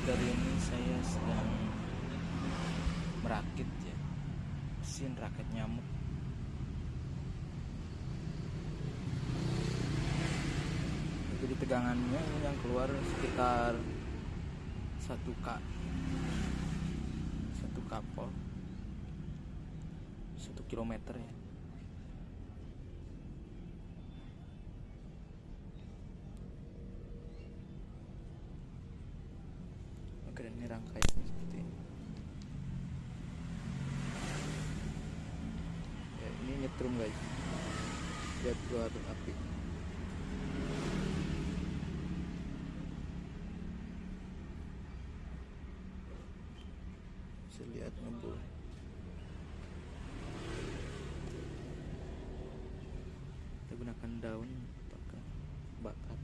kali ini saya sedang merakit ya. Mesin rakit nyamuk. Jadi tegangannya yang keluar sekitar 1 k. 1 kapol 1 km ya. Ini rangkaiannya seperti ini. Ya, ini nyetrum guys. Lihat keluar api. Bisa lihat ngebul. Kita gunakan daun pakai bakar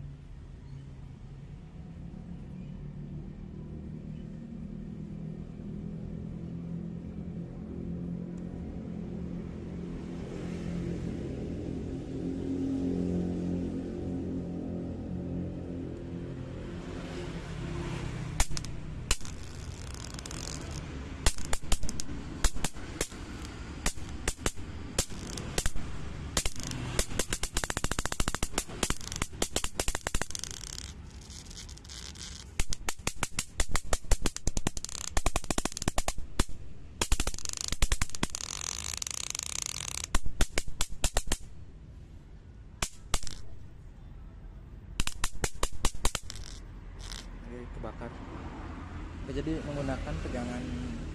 Oke, jadi menggunakan tegangan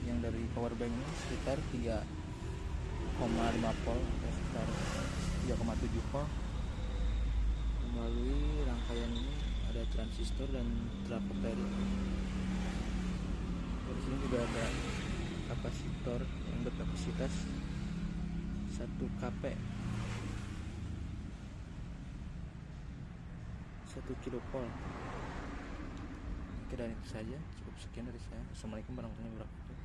yang dari power bank ini sekitar 3,5 volt ya, sekitar 3,7 volt. Melalui rangkaian ini ada transistor dan trafo dari di sini juga ada kapasitor yang berkapasitas 1 kp. 1 kilovolt dan itu saja cukup sekian dari saya. Assalamualaikum warahmatullahi wabarakatuh